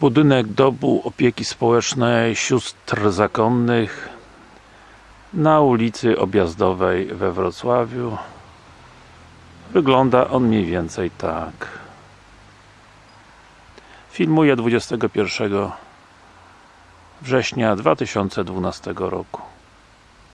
Budynek Dobu Opieki Społecznej Sióstr Zakonnych na ulicy Objazdowej we Wrocławiu. Wygląda on mniej więcej tak. Filmuję 21 września 2012 roku.